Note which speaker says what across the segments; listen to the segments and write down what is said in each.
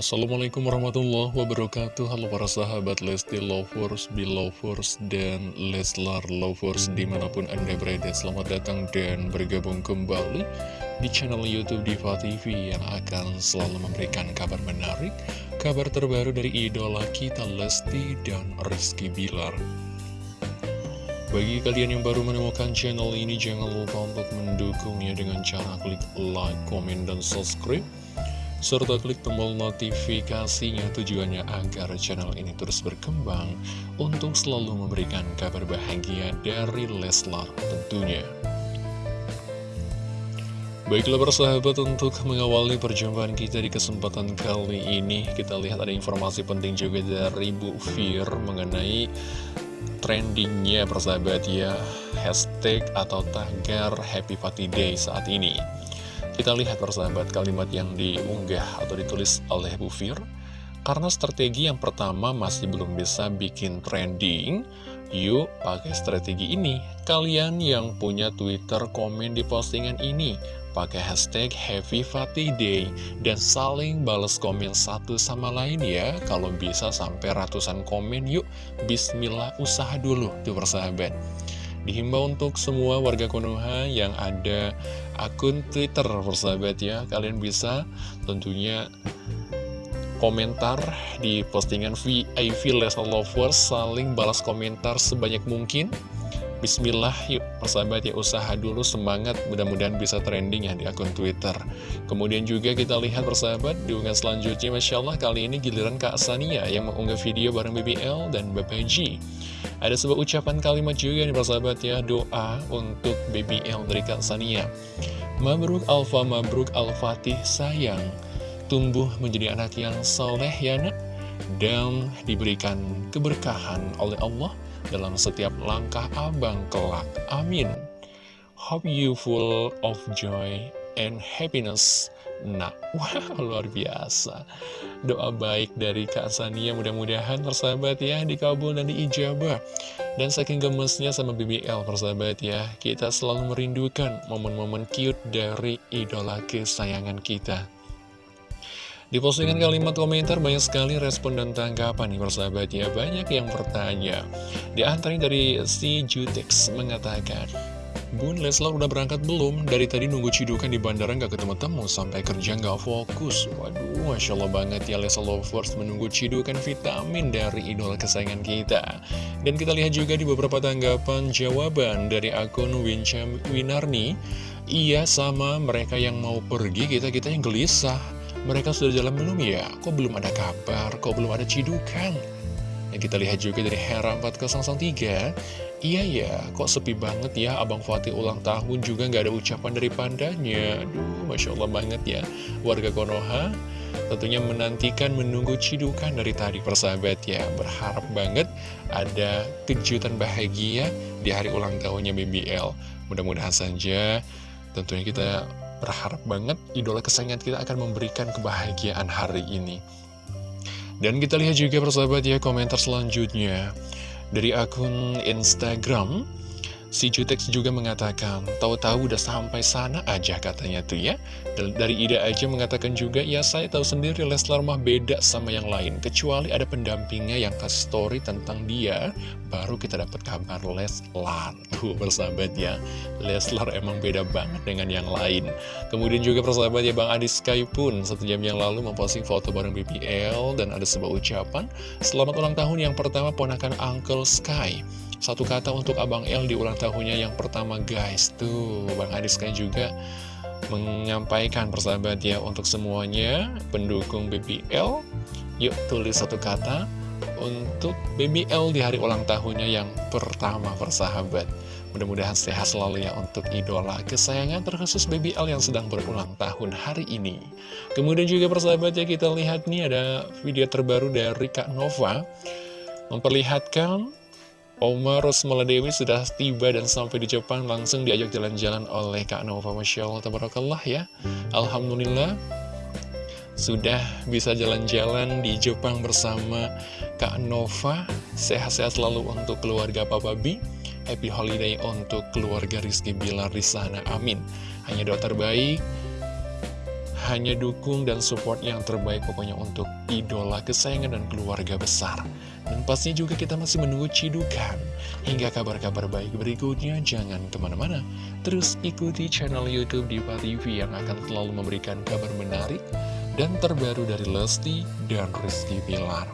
Speaker 1: Assalamualaikum warahmatullahi wabarakatuh. Halo para sahabat Lesti Lovers, Belovers, dan Leslar Lovers di mana pun anda berada. Selamat datang dan bergabung kembali di channel Youtube Diva TV Yang akan selalu memberikan kabar menarik Kabar terbaru dari idola kita Lesti dan Rizky Bilar. Bagi kalian yang baru menemukan channel ini, jangan lupa untuk mendukungnya dengan cara klik like, komen, dan subscribe serta klik tombol notifikasinya tujuannya agar channel ini terus berkembang untuk selalu memberikan kabar bahagia dari Leslar tentunya. Baiklah persahabat untuk mengawali perjumpaan kita di kesempatan kali ini Kita lihat ada informasi penting juga dari Bu Fir mengenai trendingnya persahabat ya Hashtag atau tagar Happy Fatty Day saat ini kita lihat persahabat kalimat yang diunggah atau ditulis oleh Bu Fir. Karena strategi yang pertama masih belum bisa bikin trending Yuk pakai strategi ini. Kalian yang punya Twitter komen di postingan ini Pakai hashtag Happy Fatty Day Dan saling balas komen satu sama lain ya. Kalau bisa sampai ratusan komen yuk. Bismillah usaha dulu tuh persahabat. Dihimbau untuk semua warga Konoha yang ada akun Twitter persahabat ya. Kalian bisa tentunya komentar di postingan VIP Leslie Lovers Saling balas komentar sebanyak mungkin. Bismillah yuk persahabat ya usaha dulu semangat mudah-mudahan bisa trending ya di akun Twitter. Kemudian juga kita lihat persahabat di unggahan selanjutnya Masya Allah kali ini giliran Kak Sania yang mengunggah video bareng BBL dan Bapak G Ada sebuah ucapan kalimat juga nih persahabat ya doa untuk BBL dari Kak Sania Mabruk Alfa Mabruk Al-Fatih sayang tumbuh menjadi anak yang soleh ya nak dan diberikan keberkahan oleh Allah dalam setiap langkah abang kelak. Amin. Hope you full of joy and happiness. Nah, wow, luar biasa. Doa baik dari Kak Sania mudah-mudahan persahabat ya dikabul dan diijabah. Dan saking gemesnya sama BBL persahabat ya, kita selalu merindukan momen-momen cute dari idola kesayangan kita. Di postingan kalimat komentar banyak sekali respon dan tanggapan nih persahabat ya Banyak yang bertanya Di antaranya dari si Jutex mengatakan Bun Leslar udah berangkat belum? Dari tadi nunggu cidukan di bandara nggak ketemu-temu Sampai kerja nggak fokus Waduh Masya Allah banget ya Leslar Lovers menunggu cidukan vitamin dari idola kesayangan kita Dan kita lihat juga di beberapa tanggapan jawaban dari akun Wincham Winarni Iya sama mereka yang mau pergi kita-kita yang gelisah mereka sudah jalan belum ya? Kok belum ada kabar? Kok belum ada cidukan? Kita lihat juga dari Hera 4003 Iya ya, kok sepi banget ya Abang Fatih ulang tahun juga nggak ada ucapan dari pandanya. Aduh, Masya Allah banget ya Warga Konoha. Tentunya menantikan menunggu cidukan dari tadi persahabat ya. Berharap banget ada kejutan bahagia di hari ulang tahunnya BBL Mudah-mudahan saja tentunya kita Berharap banget idola kesayangan kita akan memberikan kebahagiaan hari ini. Dan kita lihat juga persahabat ya komentar selanjutnya. Dari akun Instagram, Si Jutex juga mengatakan, tahu-tahu udah sampai sana aja katanya tuh ya. Dari Ida aja mengatakan juga, ya saya tahu sendiri Leslar mah beda sama yang lain. Kecuali ada pendampingnya yang kasih story tentang dia, baru kita dapat kabar Leslar. Tuh bersahabat ya, Leslar emang beda banget dengan yang lain. Kemudian juga persahabat ya Bang Adi Sky pun satu jam yang lalu memposting foto bareng BPL dan ada sebuah ucapan, Selamat ulang tahun yang pertama ponakan Uncle Sky. Satu kata untuk Abang L di ulang tahunnya yang pertama guys. Tuh Bang Adis kan juga menyampaikan persahabat ya Untuk semuanya. Pendukung BBL Yuk tulis satu kata untuk BBL di hari ulang tahunnya yang pertama persahabat. Mudah-mudahan sehat selalu ya untuk idola kesayangan terkhusus BBL yang sedang berulang tahun hari ini. Kemudian juga persahabat ya kita lihat nih ada video terbaru dari Kak Nova. Memperlihatkan Oma Rosmala Dewi sudah tiba dan sampai di Jepang langsung diajak jalan-jalan oleh Kak Nova. Masya Allah, Tabarakallah ya. Alhamdulillah sudah bisa jalan-jalan di Jepang bersama Kak Nova. Sehat-sehat selalu untuk keluarga Papa B. Happy Holiday untuk keluarga Rizky Bilar di sana, amin. Hanya doa terbaik hanya dukung dan support yang terbaik pokoknya untuk idola kesayangan dan keluarga besar. Dan pastinya juga kita masih menunggu cidukan. Hingga kabar-kabar baik berikutnya, jangan ke mana-mana. Terus ikuti channel Youtube Diva TV yang akan selalu memberikan kabar menarik dan terbaru dari Lesti dan Rizky Pilar.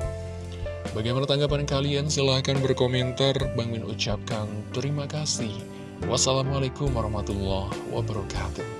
Speaker 1: Bagaimana tanggapan kalian? Silahkan berkomentar. Bang Min ucapkan terima kasih. Wassalamualaikum warahmatullahi wabarakatuh.